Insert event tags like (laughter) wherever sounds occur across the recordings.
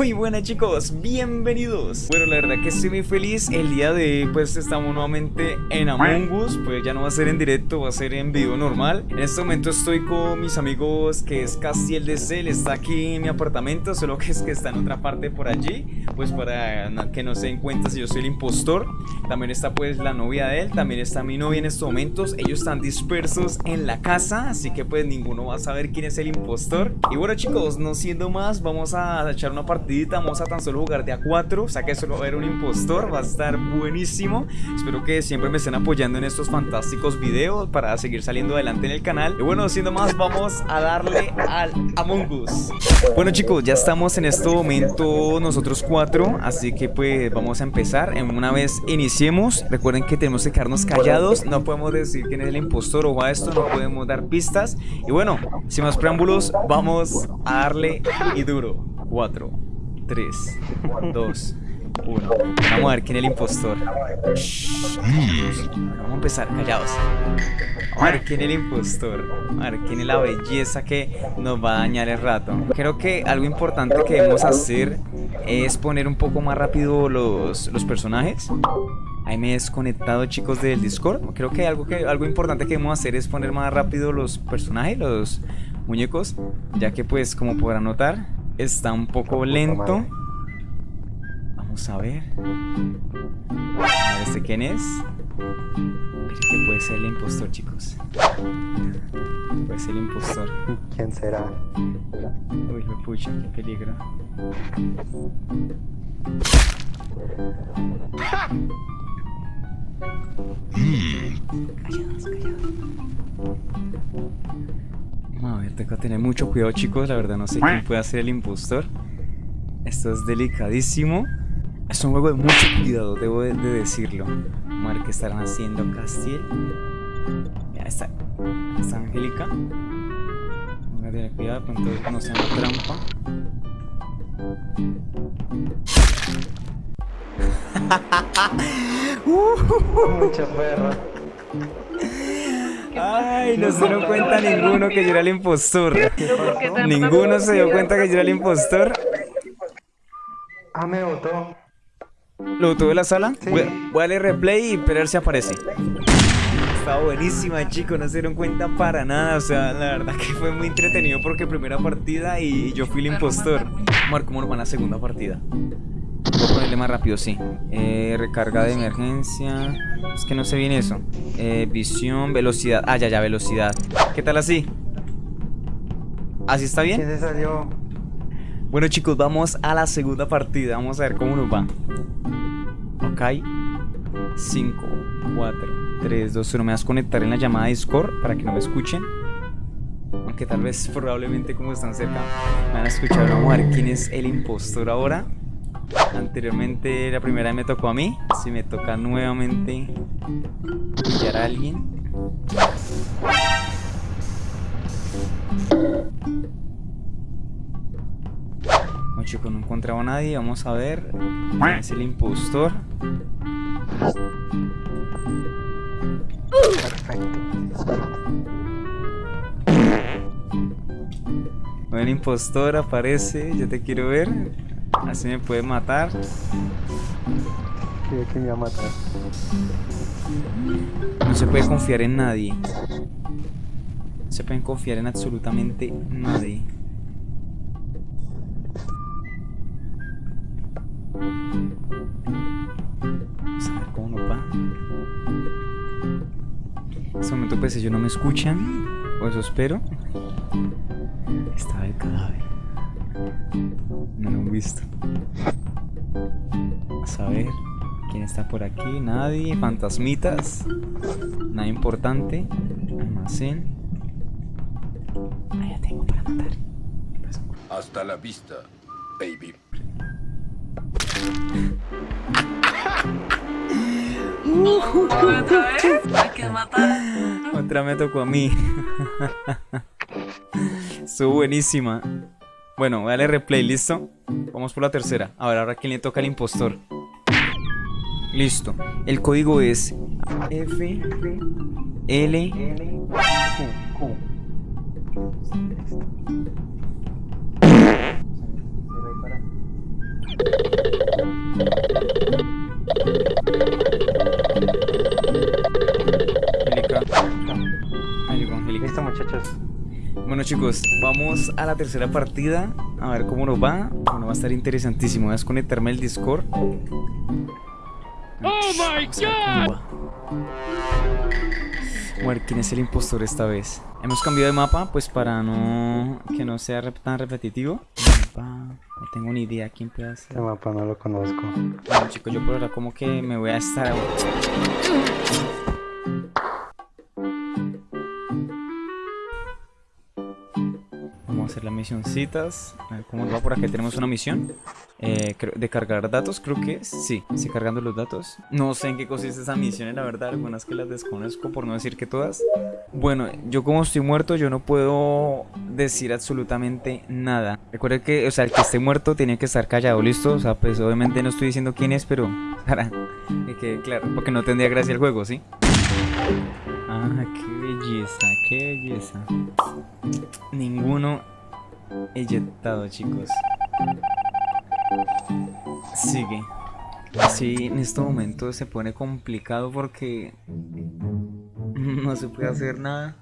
Muy buenas chicos, bienvenidos. Bueno, la verdad que estoy muy feliz. El día de hoy pues estamos nuevamente en Among Us. Pues ya no va a ser en directo, va a ser en video normal. En este momento estoy con mis amigos que es Castiel de Cel Está aquí en mi apartamento, solo que es que está en otra parte por allí. Pues para que no se den cuenta si yo soy el impostor. También está pues la novia de él, también está mi novia en estos momentos. Ellos están dispersos en la casa, así que pues ninguno va a saber quién es el impostor. Y bueno chicos, no siendo más, vamos a echar una partidita, vamos a tan solo jugar de a 4 O sea que solo va a haber un impostor, va a estar buenísimo. Espero que siempre me estén apoyando en estos fantásticos videos Para seguir saliendo adelante en el canal. Y bueno, siendo más, vamos a darle al Among Us. Bueno chicos, ya estamos en este momento nosotros cuatro Así que pues vamos a empezar. Una vez iniciemos, recuerden que tenemos que quedarnos callados. No podemos decir quién es el impostor o va esto, no podemos dar pistas. Y bueno, sin más preámbulos, vamos a darle y duro. 4, 3, 2, 1. Vamos a ver quién es el impostor. Vamos a empezar, callados. Vamos a ver quién es el impostor. A ver quién es la belleza que nos va a dañar el rato. Creo que algo importante que debemos hacer es poner un poco más rápido los, los personajes. Ahí me he desconectado chicos del Discord Creo que algo, que algo importante que debemos hacer es poner más rápido los personajes, los muñecos Ya que pues como podrán notar Está un poco lento. Vamos a ver. A ver este quién es Creo que puede ser el impostor chicos. Puede ser el impostor. ¿Quién será? Uy, me pucha, qué peligro. Callados, callados. A ver, tengo que tener mucho cuidado, chicos. La verdad, no sé quién puede ser el impostor. Esto es delicadísimo. Es un juego de mucho cuidado, debo de, decirlo. Vamos a ver qué estarán haciendo Castiel. Ya está. Está Angélica. Vamos a tener cuidado, pronto conocen la trampa. (laughs) (laughs) Mucha perra. Ay, no se dio cuenta ninguno que yo era el impostor. Ninguno se dio cuenta que yo era el impostor. Ah, me votó. ¿Lo votó de la sala? Sí. Voy, voy a darle replay y esperar si aparece. Estaba buenísima, chicos, no se dieron cuenta para nada. O sea, la verdad que fue muy entretenido porque primera partida y yo fui el impostor. Marco, ¿cómo nos va la segunda partida? Más rápido, sí. Eh, recarga de emergencia. Es que no sé bien eso. Eh, visión, velocidad. Ah, ya, ya, velocidad. ¿Qué tal así? ¿Así está bien? ¿Quién se salió? Bueno chicos, vamos a la segunda partida Vamos a ver cómo nos va Ok 5, 4, 3, 2, 1 Me vas a conectar en la llamada Discord Para que no me escuchen Aunque tal vez probablemente como están cerca Me van a escuchar, vamos a ver quién es el impostor ahora Anteriormente la primera vez me tocó a mí Si me toca nuevamente Pillar a alguien No, chicos, no encontraba a nadie. Vamos a ver. ¿Quién es el impostor? Perfecto. Bueno, impostor aparece. Yo te quiero ver. Así me puede matar. Creía que me iba a matar. No se puede confiar en nadie. No se pueden confiar en absolutamente nadie. Vamos a ver cómo va. En este momento pues ellos no me escuchan. O eso espero. Estaba el cadáver. Visto. Vamos a ver. ¿Quién está por aquí? Nadie. Fantasmitas. Nada importante. Almacén. Ah, ya tengo para matar. Hasta la vista, baby. ¿Otra vez? Hay que matar. Otra me tocó a mí. (laughs) Estuvo buenísima. Bueno, dale replay, ¿listo? Vamos por la tercera. A ver, ahora quién le toca al impostor. Listo. El código es F L Q. Angélica. Listo, muchachos. Bueno, chicos, vamos a la tercera partida. A ver cómo nos va. Bueno, va a estar interesantísimo. Voy a desconectarme el Discord. ¡Oh my god! A ver quién es el impostor esta vez. Hemos cambiado de mapa, pues para no que no sea rep- tan repetitivo. Mapa, no tengo ni idea quién puede hacer. Este mapa no lo conozco. Bueno, chicos, yo por ahora como que me voy a estar. Hacer las misioncitas. A ver cómo va por aquí. Tenemos una misión eh, de cargar datos, creo que. Sí, estoy cargando los datos. No sé en qué consiste esa misión, la verdad. Algunas que las desconozco, por no decir que todas. Bueno, yo como estoy muerto, yo no puedo decir absolutamente nada. Recuerden que, o sea, el que esté muerto tiene que estar callado, ¿listo? O sea, pues obviamente no estoy diciendo quién es, pero (laughs) para que claro, porque no tendría gracia el juego, ¿sí? Ah, qué belleza, qué belleza. Ninguno eyectado, chicos. Sigue. Sí, en este momento se pone complicado porque no se puede hacer nada.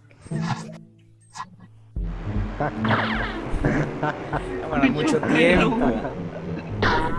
(laughs) Para mucho tiempo.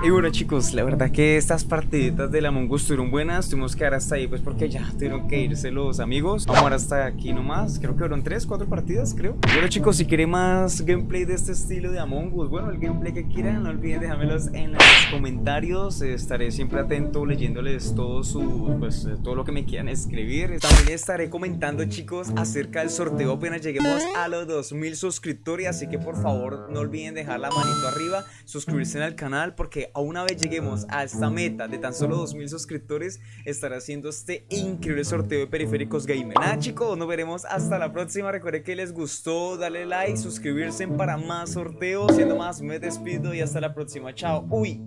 Y bueno chicos, la verdad que estas partiditas de la Among Us estuvieron buenas Tuvimos que dar hasta ahí pues porque ya tuvieron que irse los amigos. Vamos ahora hasta aquí nomás Creo que fueron 3, 4 partidas creo. Bueno chicos, si quieren más gameplay de este estilo de Among Us Bueno, el gameplay que quieran No olviden dejármelos en los comentarios Estaré siempre atento leyéndoles todo su, pues todo lo que me quieran escribir. También estaré comentando chicos acerca del sorteo apenas lleguemos a los 2000 suscriptores Así que por favor no olviden dejar la manito arriba Suscribirse al canal porque a una vez lleguemos a esta meta de tan solo 2000 suscriptores Estaré haciendo este increíble sorteo de periféricos gamer. Nada chicos, nos veremos hasta la próxima. Recuerden que les gustó, darle like, suscribirse para más sorteos. Siendo más, me despido y hasta la próxima. Chao, uy